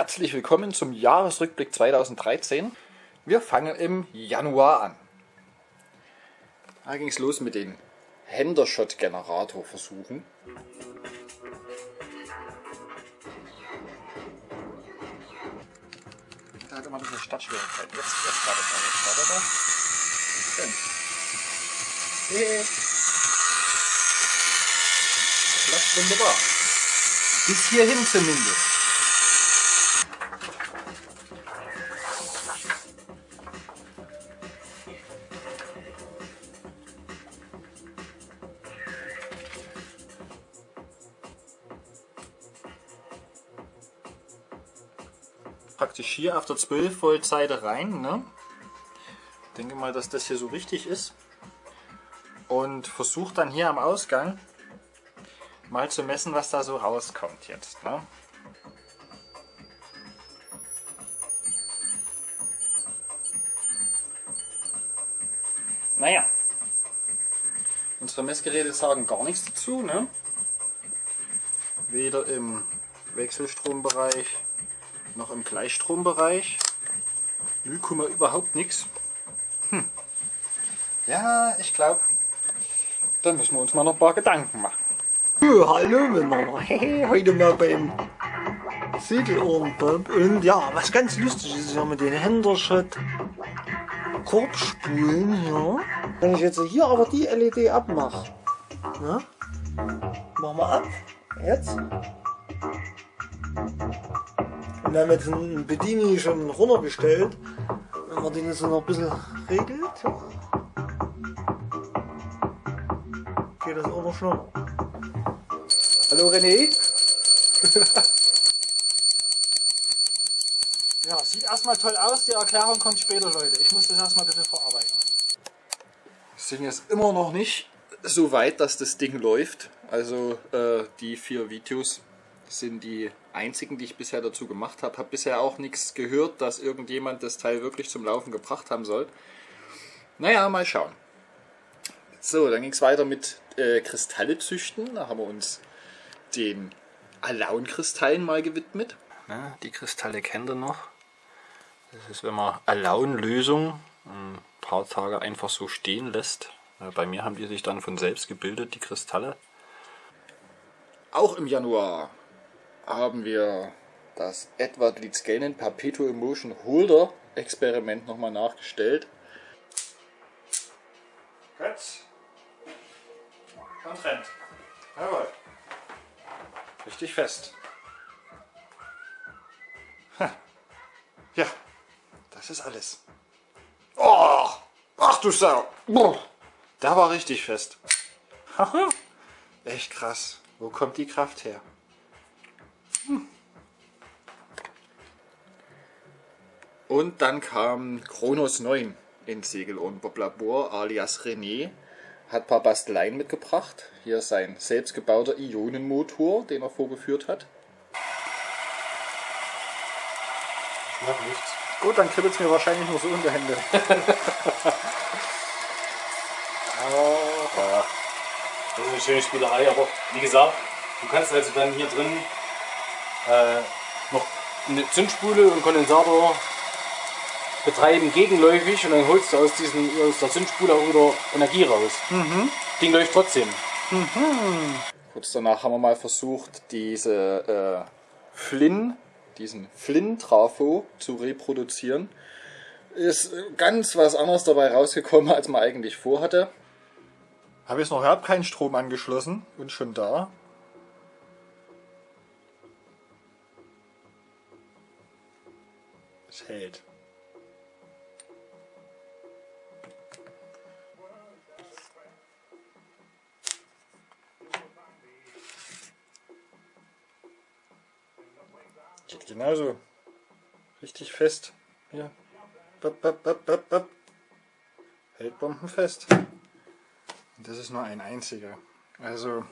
Herzlich willkommen zum Jahresrückblick 2013. Wir fangen im Januar an. Da ging es los mit den Hendershot-Generator-Versuchen. Da hat immer ein bisschen Startschwierigkeit. Jetzt, jetzt startet er. Jetzt startet er. Schön. Hey. Klappt wunderbar. Bis hierhin zumindest. Praktisch hier auf der 12 Volt Seite rein. Ne? Ich denke mal, dass das hier so richtig ist. Und versuche dann hier am Ausgang mal zu messen, was da so rauskommt jetzt. Ne? Naja, unsere Messgeräte sagen gar nichts dazu. Ne? Weder im Wechselstrombereich noch im Gleichstrombereich. 0, überhaupt nichts. Hm. Ja, ich glaube, dann müssen wir uns mal noch ein paar Gedanken machen. Hallo miteinander. Heute mal beim Segelohrenpump. Und ja, was ganz lustig ist ja mit den Hendershot Korbspulen hier. Wenn ich jetzt hier aber die LED abmache, ne? Machen wir ab. Jetzt. Und wir haben jetzt einen Bedini schon runtergestellt. Wenn man den jetzt noch ein bisschen regelt, geht das auch noch schneller. Hallo René. ja, sieht erstmal toll aus. Die Erklärung kommt später, Leute. Ich muss das erstmal ein bisschen verarbeiten. Wir sind jetzt immer noch nicht so weit, dass das Ding läuft. Also äh, die vier Videos sind die einzigen, die ich bisher dazu gemacht habe. Habe bisher auch nichts gehört, dass irgendjemand das Teil wirklich zum Laufen gebracht haben soll. Naja, mal schauen. So, dann ging es weiter mit äh, Kristalle züchten. Da haben wir uns den Alaun-Kristallen mal gewidmet. Ja, die Kristalle kennt ihr noch. Das ist, wenn man Alaun-Lösung ein paar Tage einfach so stehen lässt. Bei mir haben die sich dann von selbst gebildet, die Kristalle. Auch im Januar haben wir das Edward Litzganen Perpetual Motion Holder Experiment nochmal nachgestellt. Götz. Und rennt. Jawohl. Richtig fest. Ja, das ist alles. Oh, ach du Sau. Da war richtig fest. Echt krass. Wo kommt die Kraft her? Und dann kam Kronos 9 ins Segelohrenbob Bob-Labor alias René. Hat ein paar Basteleien mitgebracht. Hier sein selbstgebauter Ionenmotor, den er vorgeführt hat. Ich mach nichts. Gut, dann kribbelt es mir wahrscheinlich nur so unter Hände. oh, ja. Das ist eine schöne Spielerei, aber wie gesagt, du kannst also dann hier drin äh, noch eine Zündspule und Kondensator betreiben gegenläufig und dann holst du aus, diesen, aus der Zündspule auch wieder Energie raus. Mhm. Ding läuft trotzdem. Mhm. Kurz danach haben wir mal versucht, diese äh, Flynn, diesen Flynn-Trafo zu reproduzieren. Ist ganz was anderes dabei rausgekommen, als man eigentlich vorhatte. Habe jetzt noch überhaupt keinen Strom angeschlossen und schon da. Es hält. Genauso. Richtig fest. Hier. Bop, bop, bop, bop, bop. Hält bombenfest. Und das ist nur ein einziger. Also.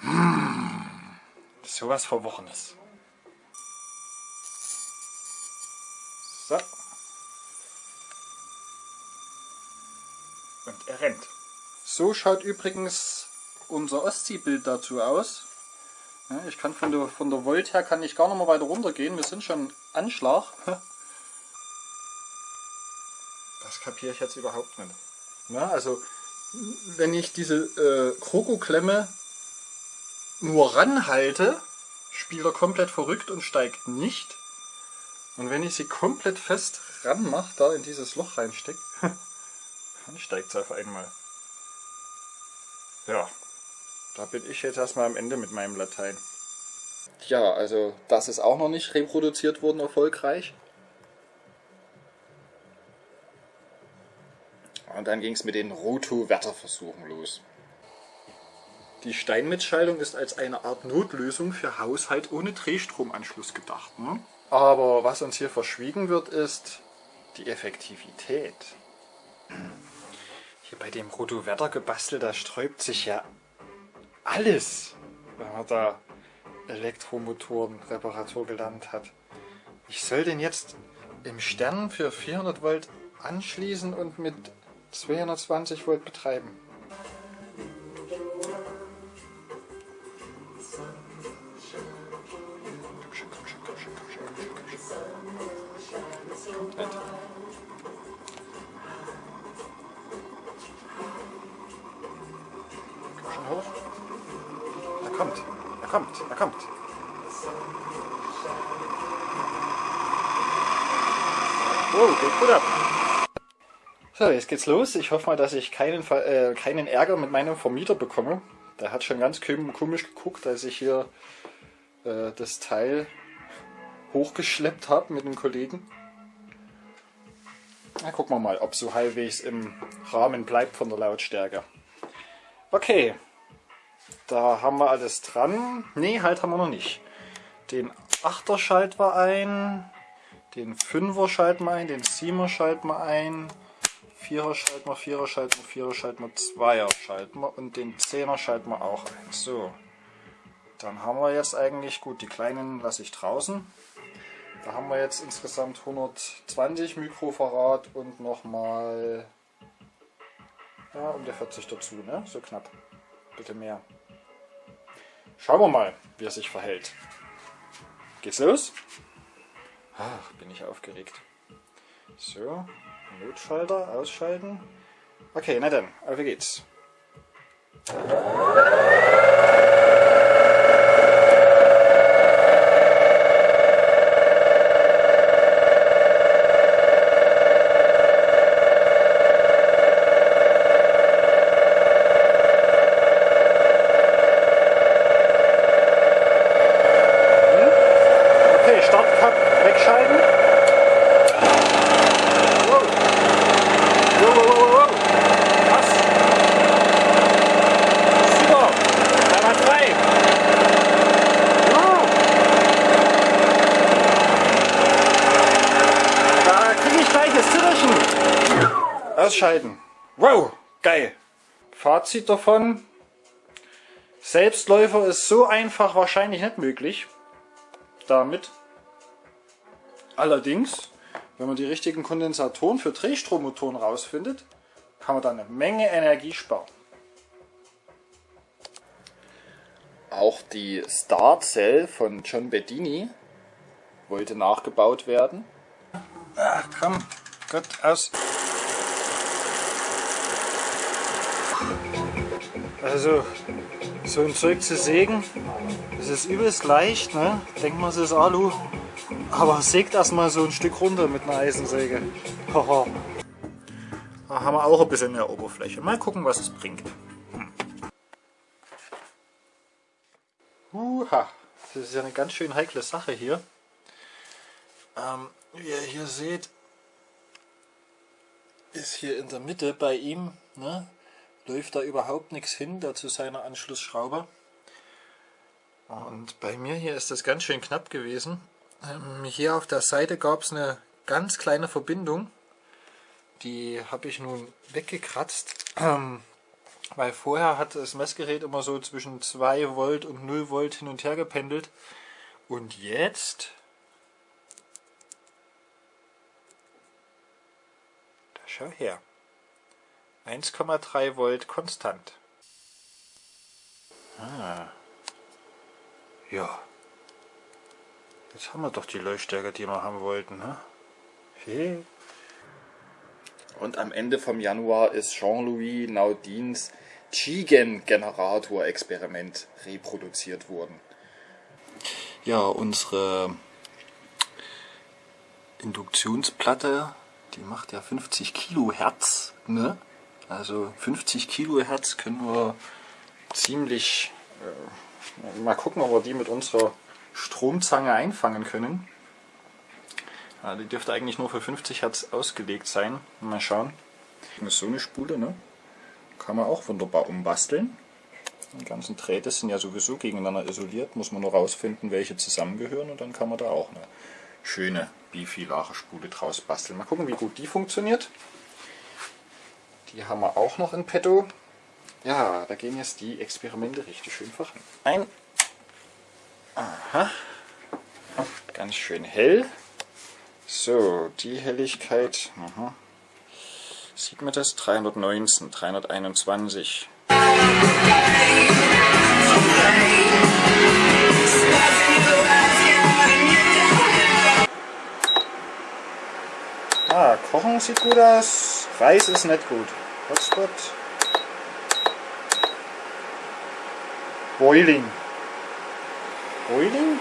Hmm, sowas Verworrenes. So. Und er rennt. So schaut übrigens unser Ostseebild dazu aus. Ja, ich kann von der, von der Volt her kann ich gar noch mal weiter runter gehen. Wir sind schon Anschlag. Das kapiere ich jetzt überhaupt nicht. Ja, also wenn ich diese äh, Kroko-Klemme nur ranhalte, spielt er komplett verrückt und steigt nicht. Und wenn ich sie komplett fest ranmache, da in dieses Loch reinstecke, dann steigt es auf einmal. Ja, da bin ich jetzt erstmal am Ende mit meinem Latein. Ja, also das ist auch noch nicht reproduziert worden erfolgreich. Und dann ging es mit den Roto-Wetterversuchen los. Die Steinmetzschaltung ist als eine Art Notlösung für Haushalt ohne Drehstromanschluss gedacht. Ne? Aber was uns hier verschwiegen wird, ist die Effektivität. Hier bei dem Roto-Wetter-Gebastel, da sträubt sich ja alles, wenn man da Elektromotoren Reparatur gelernt hat. Ich soll den jetzt im Stern für 400 Volt anschließen und mit 220 Volt betreiben. Kommt, er kommt. Oh, geht gut ab. So, jetzt geht's los. Ich hoffe mal, dass ich keinen, äh, keinen Ärger mit meinem Vermieter bekomme. Der hat schon ganz komisch geguckt, als ich hier äh, das Teil hochgeschleppt habe mit einem Kollegen. Na, gucken wir mal, ob so halbwegs im Rahmen bleibt von der Lautstärke. Okay, da haben wir alles dran. Ne, halt haben wir noch nicht. Den 8er schalten wir ein, den 5er schalten wir ein, den 7er schalten wir ein, 4er schalten wir, 4er schalten wir, 4er schalten wir, 2er schalten wir und den 10er schalten wir auch ein. So, dann haben wir jetzt eigentlich, gut, die kleinen lasse ich draußen. Da haben wir jetzt insgesamt 120 Mikrofarad und nochmal ja, um der 40 dazu, ne? So knapp. Bitte mehr. Schauen wir mal, wie er sich verhält. Geht's los? Ach, bin ich aufgeregt. So, Notschalter ausschalten. Okay, na dann, auf geht's. Ausschalten. Wow, geil. Fazit davon. Selbstläufer ist so einfach wahrscheinlich nicht möglich. Damit. Allerdings, wenn man die richtigen Kondensatoren für Drehstrommotoren rausfindet, kann man da eine Menge Energie sparen. Auch die Star Cell von John Bedini wollte nachgebaut werden. Ach komm, Gott, aus. Also, so ein Zeug zu sägen, das ist übelst leicht, ne? Denkt man, es ist Alu. Aber sägt erstmal so ein Stück runter mit einer Eisensäge. Haha. Da haben wir auch ein bisschen mehr Oberfläche. Mal gucken, was es bringt. Hm. Uha. Das ist ja eine ganz schön heikle Sache hier. Ähm, wie ihr hier seht, ist hier in der Mitte bei ihm, ne, läuft da überhaupt nichts hin, dazu seine Anschlussschrauber. Und bei mir hier ist das ganz schön knapp gewesen. Ähm, hier auf der Seite gab es eine ganz kleine Verbindung. Die habe ich nun weggekratzt, ähm, weil vorher hat das Messgerät immer so zwischen 2 Volt und 0 Volt hin und her gependelt. Und jetzt... Da schau her. 1,3 Volt konstant. Ah. Ja. Jetzt haben wir doch die Leuchtstärke, die wir haben wollten. Ne? Hey. Und am Ende vom Januar ist Jean-Louis Naudins Chigen-Generator-Experiment reproduziert worden. Ja, unsere Induktionsplatte, die macht ja 50 Kilohertz. Ne? Also 50 Kilohertz können wir ziemlich... Äh, mal gucken, ob wir die mit unserer Stromzange einfangen können. Ja, die dürfte eigentlich nur für 50 Hertz ausgelegt sein. Mal schauen. Das ist so eine Spule, ne? Kann man auch wunderbar umbasteln. Die ganzen Drähte sind ja sowieso gegeneinander isoliert. Muss man nur rausfinden, welche zusammengehören und dann kann man da auch eine schöne bifilare Spule draus basteln. Mal gucken, wie gut die funktioniert. Die haben wir auch noch in petto. Ja, da gehen jetzt die Experimente richtig schön voran. Ein. Aha. Ganz schön hell. So, die Helligkeit. Aha. Sieht man das? 319, 321. Ah, Kochen sieht gut aus. Reis ist nicht gut. Hotspot. Boiling. Boiling?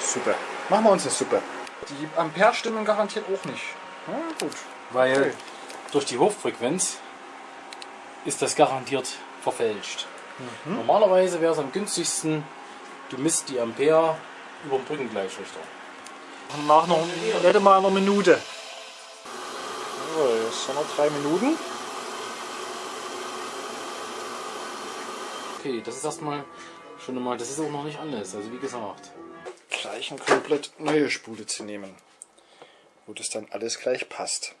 Super. Machen wir uns eine Suppe. Die Ampere stimmen garantiert auch nicht. Ja, gut. Weil okay. durch die Hochfrequenz ist das garantiert verfälscht. Mhm. Normalerweise wäre es am günstigsten, du misst die Ampere über den Brückengleichrichter. Nach noch mal einer Minute. So, jetzt haben wir drei Minuten. Okay, das ist erstmal schon mal, das ist auch noch nicht alles, also wie gesagt. Gleich eine komplett neue Spule zu nehmen, wo das dann alles gleich passt.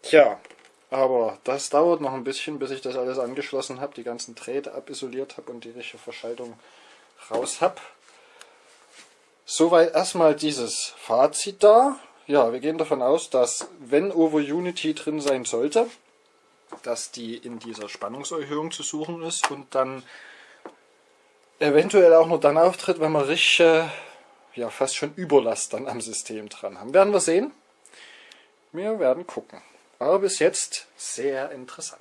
Tja, aber das dauert noch ein bisschen, bis ich das alles angeschlossen habe, die ganzen Drähte abisoliert habe und die richtige Verschaltung raus habe. Soweit erstmal dieses Fazit da. Ja, wir gehen davon aus, dass wenn Over Unity drin sein sollte, dass die in dieser Spannungserhöhung zu suchen ist und dann eventuell auch nur dann auftritt, wenn wir richtig, ja fast schon Überlast dann am System dran haben. Werden wir sehen. Wir werden gucken. Aber bis jetzt sehr interessant.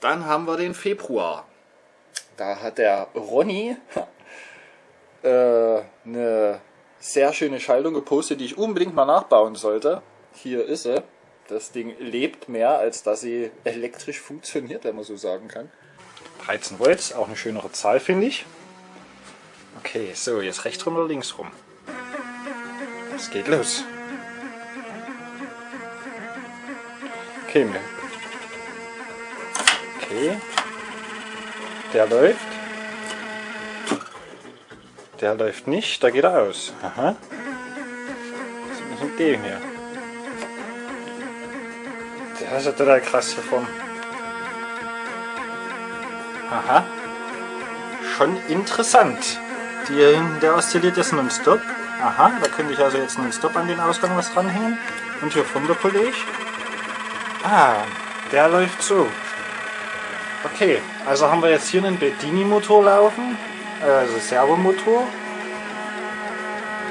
Dann haben wir den Februar. Da hat der Ronny äh, eine sehr schöne Schaltung gepostet, die ich unbedingt mal nachbauen sollte. Hier ist sie. Das Ding lebt mehr, als dass sie elektrisch funktioniert, wenn man so sagen kann. 13 Volt, auch eine schönere Zahl, finde ich. Okay, so, jetzt rechts rum oder links rum? Es geht los. Okay, okay. Der läuft. Der läuft nicht, da geht er aus. Aha. Was ist mit dem hier? Der ist ja total krass hier vorne. Aha. Schon interessant. Die, der oszilliert jetzt nonstop. Aha, da könnte ich also jetzt nonstop an den Ausgang was dranhängen. Und hier vorne der Kollege. Ah, der läuft so. Okay, also haben wir jetzt hier einen Bedini-Motor laufen, also Servomotor.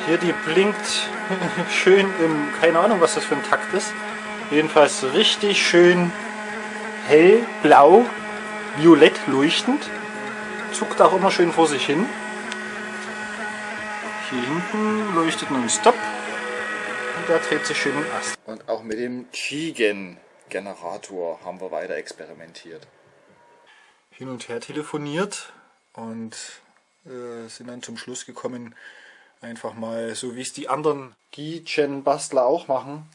Hier die blinkt schön im, keine Ahnung was das für ein Takt ist. Jedenfalls richtig schön hell, blau, violett leuchtend. Zuckt auch immer schön vor sich hin. Hier hinten leuchtet nun Stop und der dreht sich schön im Ast. Und auch mit dem Chigen Generator haben wir weiter experimentiert. Hin und her telefoniert und äh, sind dann zum Schluss gekommen, einfach mal, so wie es die anderen Gi-Gen-Bastler auch machen,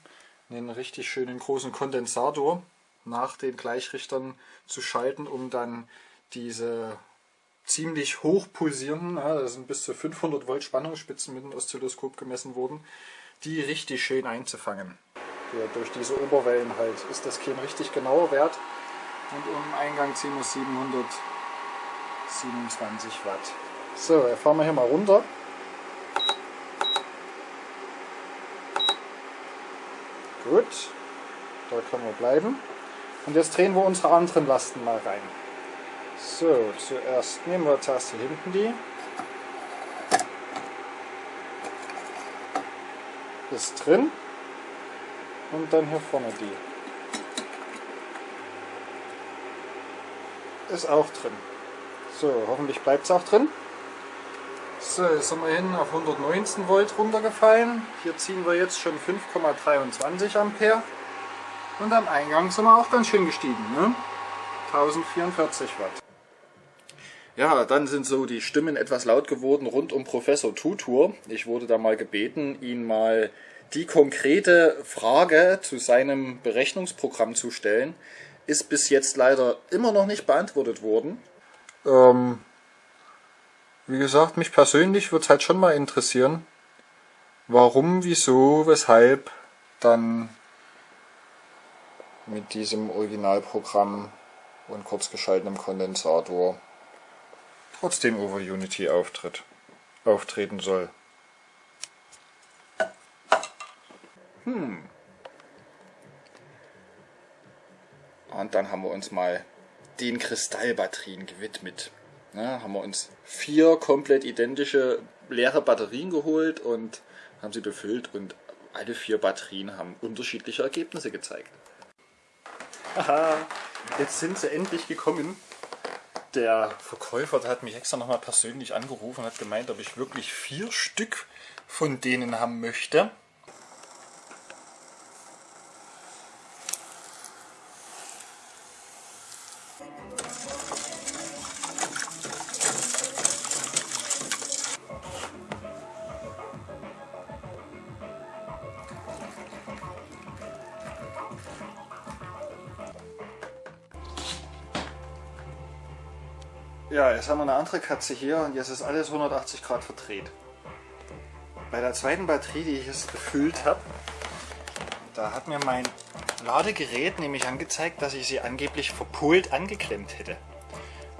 einen richtig schönen großen Kondensator nach den Gleichrichtern zu schalten, um dann diese ziemlich hoch pulsierenden, ja, das sind bis zu 500 Volt Spannungsspitzen mit dem Oszilloskop gemessen worden, die richtig schön einzufangen hier durch diese Oberwellen halt ist das kein richtig genauer Wert. Und im Eingang ziehen wir 727 Watt. So, jetzt fahren wir hier mal runter. Gut, da können wir bleiben. Und jetzt drehen wir unsere anderen Lasten mal rein. So, zuerst nehmen wir zuerst hier hinten die. Ist drin. Und dann hier vorne die. Ist auch drin. So, hoffentlich bleibt es auch drin. So, jetzt sind wir hin auf 119 Volt runtergefallen. Hier ziehen wir jetzt schon 5,23 Ampere. Und am Eingang sind wir auch ganz schön gestiegen. Ne? 1044 Watt. Ja, dann sind so die Stimmen etwas laut geworden rund um Professor Tutur. Ich wurde da mal gebeten, ihn mal die konkrete Frage zu seinem Berechnungsprogramm zu stellen. Ist bis jetzt leider immer noch nicht beantwortet worden. Ähm, wie gesagt, mich persönlich würde es halt schon mal interessieren, warum, wieso, weshalb dann mit diesem Originalprogramm und kurzgeschaltetem Kondensator trotzdem over Unity auftritt, auftreten soll. Hm. Und dann haben wir uns mal den Kristallbatterien gewidmet. Ja, haben wir uns vier komplett identische leere Batterien geholt und haben sie befüllt und alle vier Batterien haben unterschiedliche Ergebnisse gezeigt. Haha, jetzt sind sie endlich gekommen. Der Verkäufer der hat mich extra nochmal persönlich angerufen und hat gemeint, ob ich wirklich vier Stück von denen haben möchte. Ja, jetzt haben wir eine andere Katze hier und jetzt ist alles 180 Grad verdreht. Bei der zweiten Batterie, die ich jetzt befüllt habe, da hat mir mein Ladegerät nämlich angezeigt, dass ich sie angeblich verpult angeklemmt hätte.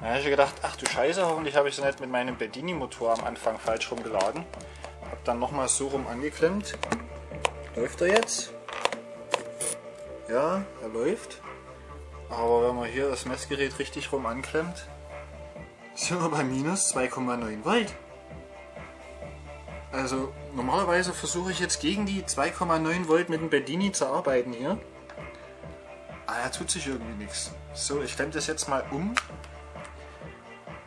Da habe ich gedacht, ach du Scheiße, hoffentlich habe ich sie nicht mit meinem Bedini-Motor am Anfang falsch rumgeladen. Habe dann nochmal so rum angeklemmt. Läuft er jetzt? Ja, er läuft. Aber wenn man hier das Messgerät richtig rum anklemmt, sind wir bei minus 2,9 Volt. Also normalerweise versuche ich jetzt gegen die 2,9 Volt mit dem Bedini zu arbeiten hier. Ah, da tut sich irgendwie nichts. So, ich klemme das jetzt mal um.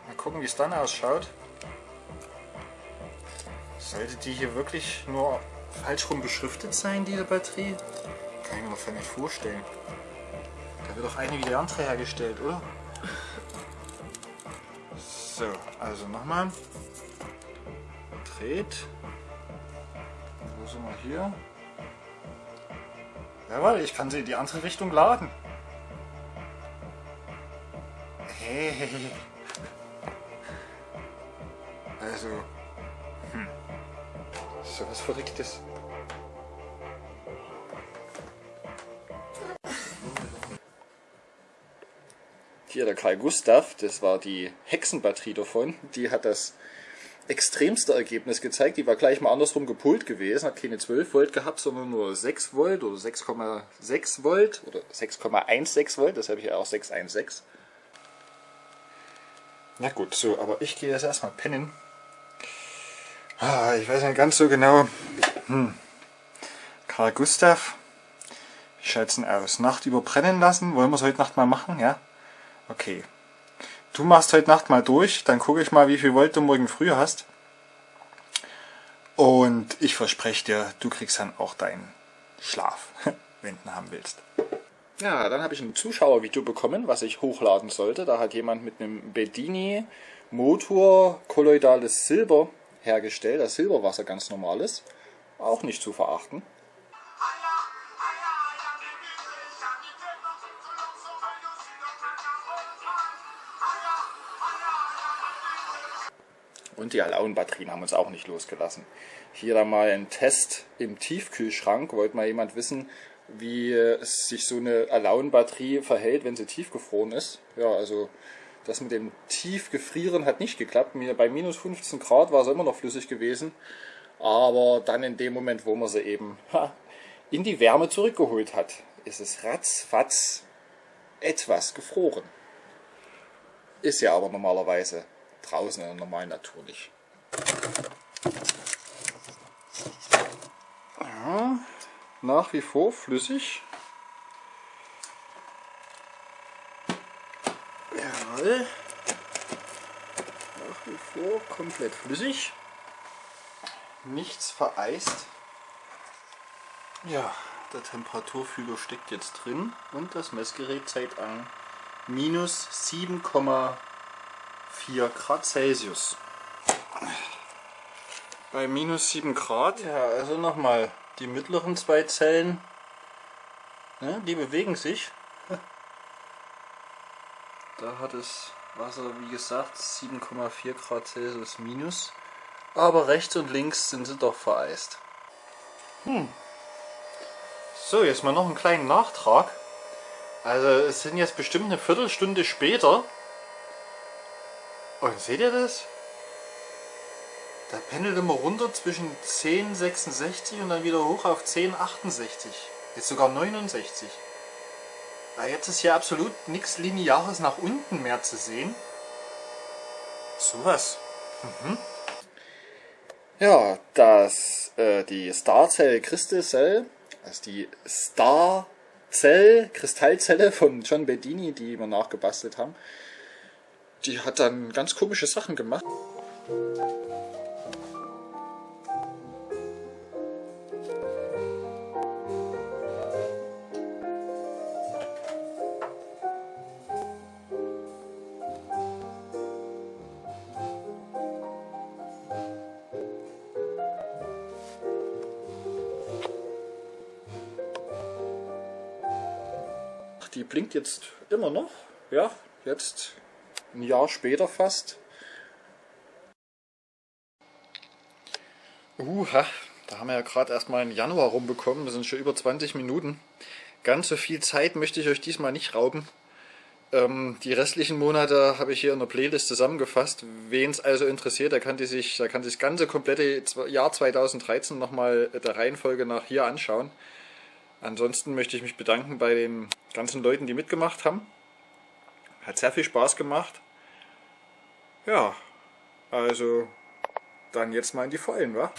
Mal gucken, wie es dann ausschaut. Sollte die hier wirklich nur falsch rum beschriftet sein, diese Batterie? Kann ich mir noch nicht vorstellen. Da wird doch eine wie die andere hergestellt, oder? So, also nochmal. Dreht. Wo sind wir hier? Jawohl, ich kann sie in die andere Richtung laden. Hey. Also. Hm. So was Verrücktes. Hier der Karl Gustav, das war die Hexenbatterie davon, die hat das extremste Ergebnis gezeigt. Die war gleich mal andersrum gepult gewesen, hat keine 12 Volt gehabt, sondern nur 6 Volt oder 6,6 Volt oder 6,16 Volt, das habe ich ja auch 616. Na gut, so, aber ich gehe jetzt erstmal pennen. Ah, ich weiß nicht ganz so genau. Hm. Karl Gustav, wie schaut es denn aus? Nacht überbrennen lassen? Wollen wir es heute Nacht mal machen, ja? Okay. Du machst heute Nacht mal durch, dann gucke ich mal, wie viel Volt du morgen früh hast. Und ich verspreche dir, du kriegst dann auch deinen Schlaf, wenn du haben willst. Ja, dann habe ich ein Zuschauervideo bekommen, was ich hochladen sollte. Da hat jemand mit einem Bedini Motor kolloidales Silber hergestellt, das Silberwasser ganz normales. Auch nicht zu verachten. Und die Alaun-Batterien haben uns auch nicht losgelassen. Hier dann mal ein Test im Tiefkühlschrank. Wollte mal jemand wissen, wie sich so eine Alaun-Batterie verhält, wenn sie tiefgefroren ist. Ja, also das mit dem Tiefgefrieren hat nicht geklappt. Bei minus 15 Grad war es immer noch flüssig gewesen. Aber dann in dem Moment, wo man sie eben in die Wärme zurückgeholt hat, ist es ratzfatz etwas gefroren. Ist ja aber normalerweise draußen in der normalen Natur nicht. Ja, nach wie vor flüssig. Jawohl. Nach wie vor komplett flüssig. Nichts vereist. Ja, der Temperaturfühler steckt jetzt drin und das Messgerät zeigt an minus 7,4 Grad Celsius. Bei minus 7 Grad, ja, also nochmal, die mittleren zwei Zellen, ne, die bewegen sich. Da hat das Wasser, wie gesagt, 7,4 Grad Celsius minus. Aber rechts und links sind sie doch vereist. Hm. So, jetzt mal noch einen kleinen Nachtrag. Also es sind jetzt bestimmt eine Viertelstunde später. Und seht ihr das? Da pendelt immer runter zwischen 10,66 und dann wieder hoch auf 10,68. Jetzt sogar 69. Weil jetzt ist hier absolut nichts Lineares nach unten mehr zu sehen. Sowas. Mhm. Ja, das, äh, die Starzell Crystal Cell, also die Starzell Kristallzelle von John Bedini, die wir nachgebastelt haben, die hat dann ganz komische Sachen gemacht. Die blinkt jetzt immer noch. Ja, jetzt ein Jahr später fast. Uha, da haben wir ja gerade erstmal einen Januar rumbekommen. Das sind schon über 20 Minuten. Ganz so viel Zeit möchte ich euch diesmal nicht rauben. Ähm, die restlichen Monate habe ich hier in der Playlist zusammengefasst. Wen es also interessiert, der kann, die sich, der kann sich das ganze komplette Jahr 2013 nochmal der Reihenfolge nach hier anschauen. Ansonsten möchte ich mich bedanken bei den ganzen Leuten, die mitgemacht haben. Hat sehr viel Spaß gemacht. Ja, also dann jetzt mal in die Vollen, wa?